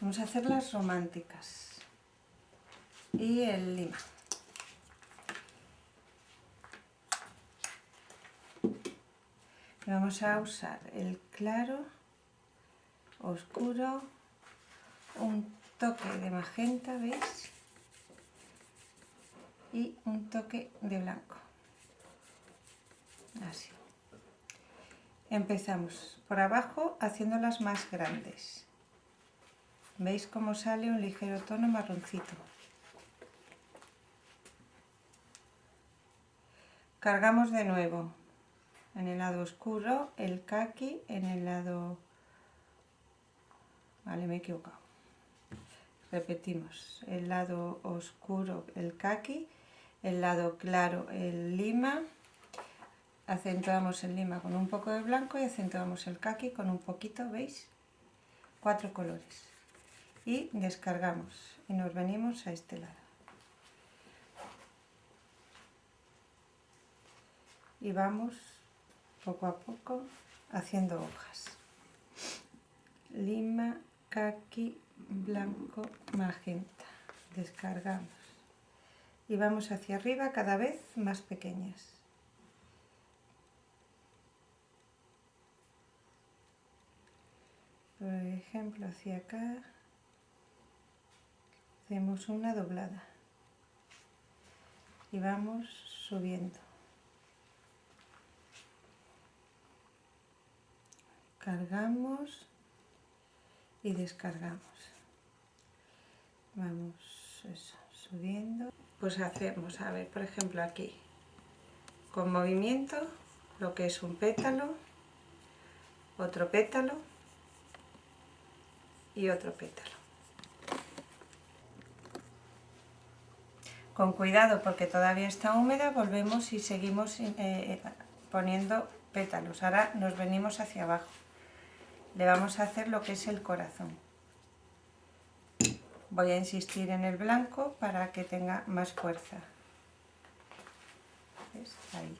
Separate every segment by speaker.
Speaker 1: Vamos a hacer las románticas. Y el lima. vamos a usar el claro, oscuro, un toque de magenta, ¿veis? Y un toque de blanco. Así. Empezamos por abajo haciéndolas más grandes. ¿Veis cómo sale un ligero tono marroncito? Cargamos de nuevo en el lado oscuro el kaki, en el lado... Vale, me he equivocado. Repetimos, el lado oscuro el kaki, el lado claro el lima, acentuamos el lima con un poco de blanco y acentuamos el kaki con un poquito, ¿veis? Cuatro colores. Y descargamos y nos venimos a este lado. Y vamos poco a poco haciendo hojas. Lima, kaki, blanco, magenta. Descargamos. Y vamos hacia arriba cada vez más pequeñas. Por ejemplo hacia acá hacemos una doblada y vamos subiendo. Cargamos y descargamos. Vamos subiendo. Pues hacemos a ver por ejemplo aquí. Con movimiento lo que es un pétalo otro pétalo y otro pétalo. Con cuidado porque todavía está húmeda, volvemos y seguimos eh, eh, poniendo pétalos. Ahora nos venimos hacia abajo. Le vamos a hacer lo que es el corazón. Voy a insistir en el blanco para que tenga más fuerza. Ahí.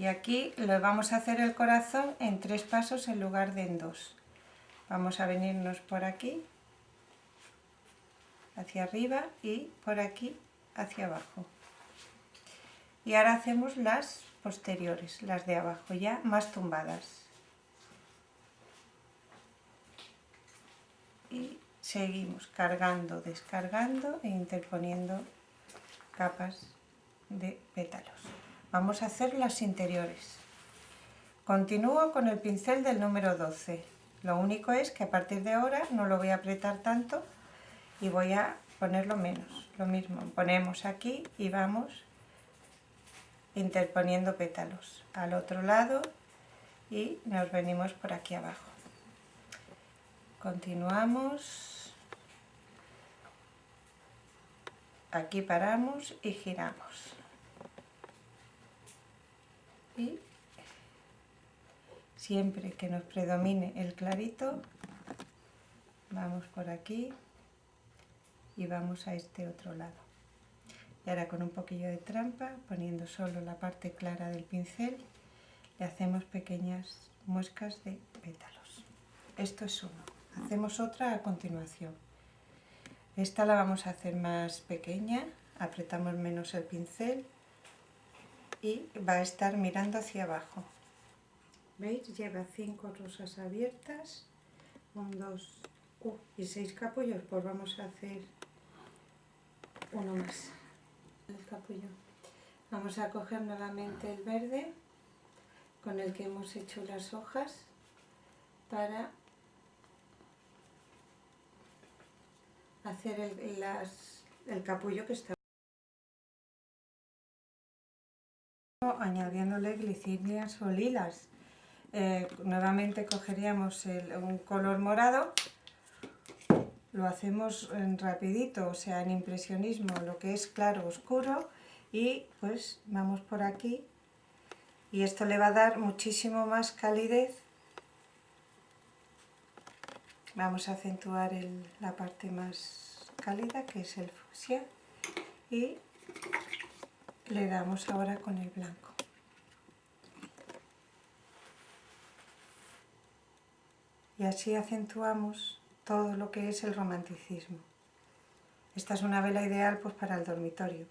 Speaker 1: Y aquí le vamos a hacer el corazón en tres pasos en lugar de en dos. Vamos a venirnos por aquí, hacia arriba y por aquí hacia abajo. Y ahora hacemos las posteriores, las de abajo, ya más tumbadas. Y seguimos cargando, descargando e interponiendo capas de pétalos. Vamos a hacer las interiores. Continúo con el pincel del número 12 lo único es que a partir de ahora no lo voy a apretar tanto y voy a ponerlo menos. Lo mismo, ponemos aquí y vamos interponiendo pétalos al otro lado y nos venimos por aquí abajo. Continuamos. Aquí paramos y giramos. Y siempre que nos predomine el clarito, vamos por aquí y vamos a este otro lado. Y ahora con un poquillo de trampa, poniendo solo la parte clara del pincel, le hacemos pequeñas muescas de pétalos. Esto es uno. Hacemos otra a continuación. Esta la vamos a hacer más pequeña, apretamos menos el pincel y va a estar mirando hacia abajo. ¿Veis? Lleva cinco rosas abiertas, un, dos uh, y seis capullos, pues vamos a hacer uno más, el capullo. Vamos a coger nuevamente el verde con el que hemos hecho las hojas para hacer el, el capullo que está añadiéndole glicinias o lilas eh, nuevamente cogeríamos un color morado, lo hacemos en rapidito, o sea, en impresionismo, lo que es claro, oscuro, y pues vamos por aquí, y esto le va a dar muchísimo más calidez. Vamos a acentuar la parte más cálida, que es el fucsia, y le damos ahora con el blanco. Y así acentuamos todo lo que es el romanticismo. Esta es una vela ideal pues para el dormitorio,